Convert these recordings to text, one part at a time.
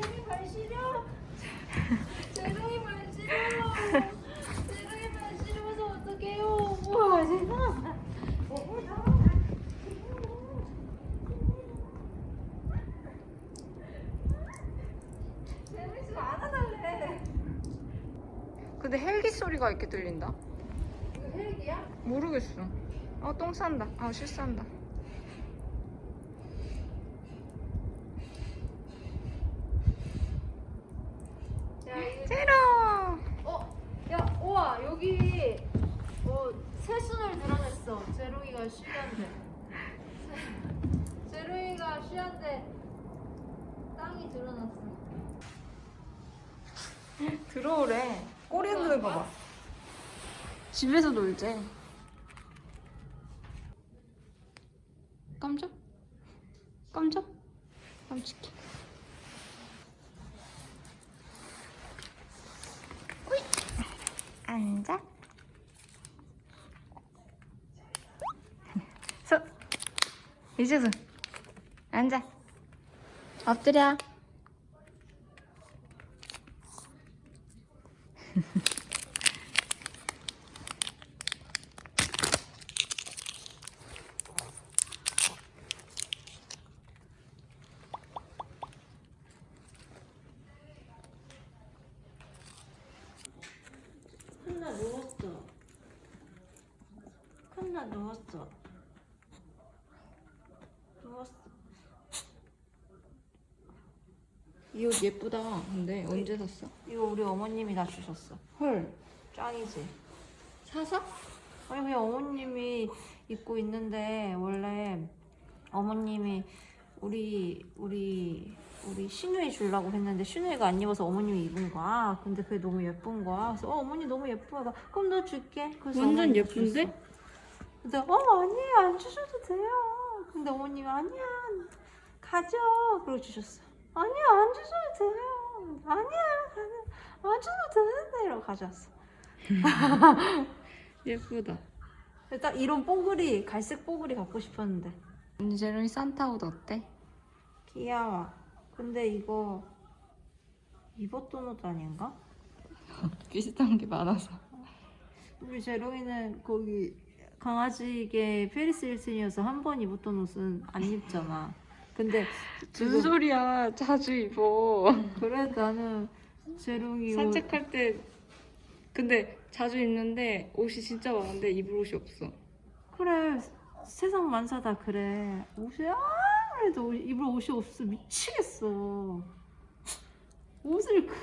재롱이 발 시려. 재롱이 발 시려. 재롱이 발 시려서 어떡해요. 와 세상. 재롱이 좀 안아달래. 근데 헬기 소리가 이렇게 들린다. 이거 헬기야? 모르겠어. 어, 똥 싼다. 아, 실싼다. 야 이거 제로! 어, 야, 우와, 여기 어, 새 순을 드러냈어. 제롱이가 쉬한데. 제롱이가 쉬한데 땅이 드러났어. 들어오래. 꼬리 흔드는 거 봐. 집에서 놀재. 깜짝? 깜짝? 깜찍해. 오이! 앉아. 손. 이제서 앉아. 엎드려. 칸나 누웠어. 칸 나 누웠어. 누웠어. 이 옷 예쁘다. 근데 언제 샀어? 이거 우리 어머님이 다 주셨어. 헐. 짱이지. 사서? 아니 그냥 어머님이 입고 있는데 원래 어머님이 우리 우리 우리 신우이 주려고 했는데 신우이가 안 입어서 어머님이 입은 거야. 근데 그게 너무 예쁜 거야. 그래서 어 어머니 너무 예뻐. 나 그럼 너 줄게. 완전 예쁜데? 줬어. 근데 어 아니에요 안 주셔도 돼요. 근데 어머님이 아니야 가져. 그러고 주셨어. 아니야 안 주셔도 돼요. 아니야 가져. 안 주셔도 되는데 이러고 가져왔어. 예쁘다. 딱 이런 뽀글이 갈색 뽀글이 갖고 싶었는데 제롱이 산타 옷 어때? 귀여워 근데 이거 입었던 옷 아닌가? 비슷한 게 많아서. 우리 제롱이는 거기 강아지계 페리스 힐슨이어서 한 번 입었던 옷은 안 입잖아 근데 무슨 소리야? 자주 입어. 그래 나는 제롱이 옷 산책할 때 근데 자주 입는데 옷이 진짜 많은데 입을 옷이 없어. 그래 세상 만사 다 그래 옷이 아무래도 옷- 입을 옷이 없어 미치겠어 옷을 그-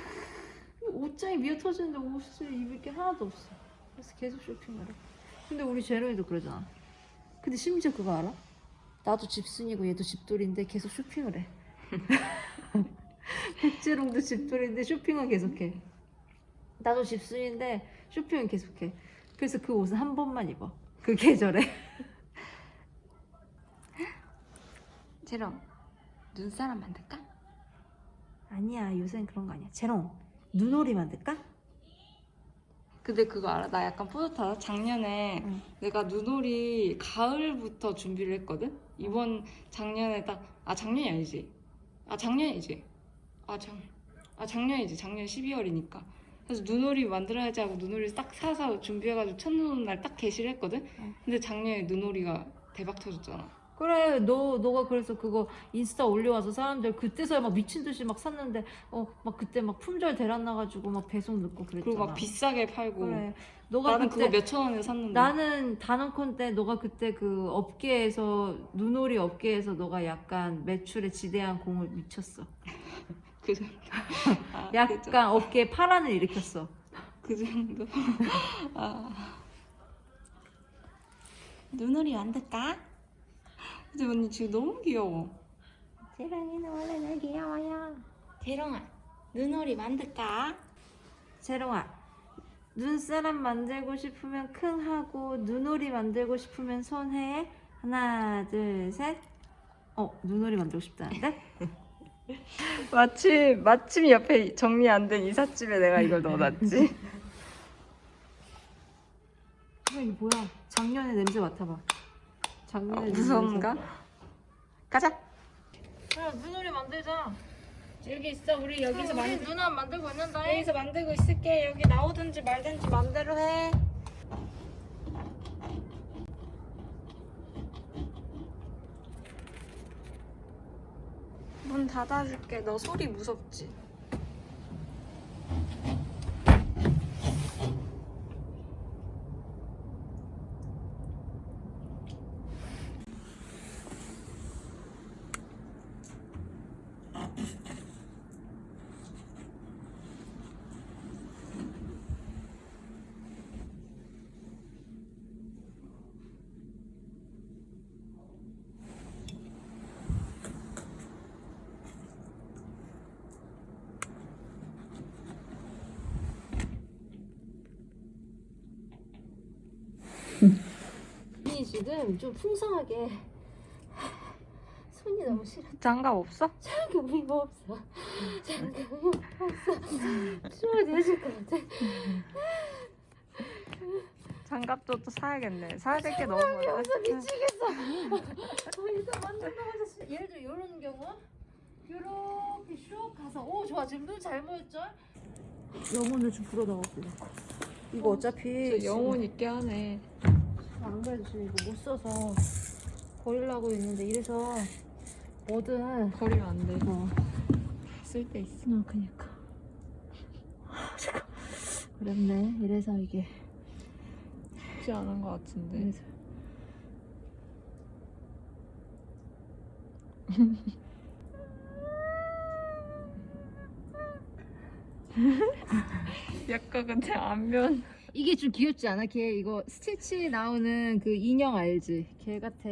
옷장이 미어 터지는데 옷을 입을 게 하나도 없어 그래서 계속 쇼핑을 해 근데 우리 제로이도 그러잖아. 근데 심지어 그거 알아? 나도 집순이고 얘도 집돌인데 계속 쇼핑을 해. 백재롱도 집돌인데 쇼핑은 계속해. 나도 집순인데 쇼핑은 계속해. 그래서 그 옷은 한 번만 입어. 그 계절에. 제롱 눈사람 만들까? 아니야 요새는 그런 거 아니야. 제롱 눈오리 만들까? 근데 그거 알아? 나 약간 뿌듯하다. 작년에 응. 내가 눈오리 가을부터 준비를 했거든? 이번 작년에 딱, 아, 작년이 아니지. 아, 작년이지. 아, 작, 아, 작년이지. 작년 12월이니까. 그래서 눈오리 만들어야지 하고 눈오리 딱 사서 준비해가지고 첫눈날 딱 게시를 했거든? 응. 근데 작년에 눈오리가 대박 터졌잖아. 그래 너 너가 그래서 그거 인스타 올려와서 사람들 그때서야 막 미친 듯이 막 샀는데 어 막 그때 막 품절 대란 나가지고 막 배송 늦고 그랬잖아 그리고 막 비싸게 팔고. 그래 너가 나는 그때 그거 몇천 원에 샀는데. 나는 단언컨 때 너가 그때 그 업계에서 눈오리 업계에서 너가 약간 매출에 지대한 공을 미쳤어 그 정도. 아, 그 약간 정도. 업계에 파란을 일으켰어 그 정도. 아. 눈오리 만들까? 근데 언니 지금 너무 귀여워. 재롱이는 원래 날 귀여워요 대롱아, 눈오리 만들까? 재롱아 눈사람 만들고 싶으면 큰 하고 눈오리 만들고 싶으면 손해 하나 둘셋어 눈오리 만들고 싶다는데? 마침 마침 옆에 정리 안 된 이삿짐에 내가 이걸 넣어놨지. 어, 이게 뭐야 작년에 냄새 맡아봐 작년에 아, 무서운가? 가자. 야 눈오리 만들자 여기 있어. 우리 여기서 만 우리 누나 만들고 있는다. 여기서 만들고 있을게. 여기 나오든지 말든지 맘대로 해. 문 닫아줄게. 너 소리 무섭지? 이 지금 좀 풍성하게 손이 너무 싫어. 장갑 없어? 장갑 의미가 없어. 장갑 없어. 추워 되실 것 같아. 장갑도 또 사야겠네. 사야 될 게 너무 많아. 없어 미치겠어. 어, 일단 만든다고 해서 예를 들어 이런 경우 이렇게 슉 가서 오 좋아 지금 눈 잘 모였죠? 영혼을 좀 불어넣어볼게. 이거 어차피 저 영혼 있게 하네. 안 그래도 지금 이거 못 써서 버리려고 했는데 이래서 뭐든 버리면 안 돼. 어. 쓸때 있어. 어, 그니까. 잠깐. 어렵네. 이래서 이게. 쉽지 않은 것 같은데. 이래서. 약간 근데 안면. 이게 좀 귀엽지 않아? 걔 이거 스티치 나오는 그 인형 알지? 걔 같아.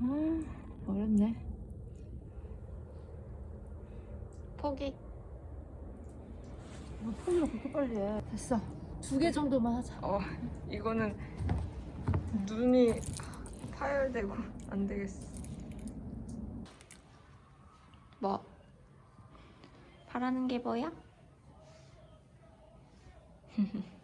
아, 어렵네. 포기. 아, 폰으로 그렇게 빨리 해. 됐어. 두 개 정도만 하자. 어, 이거는 눈이 파열되고 안 되겠어. 뭐? 바라는 게 뭐야?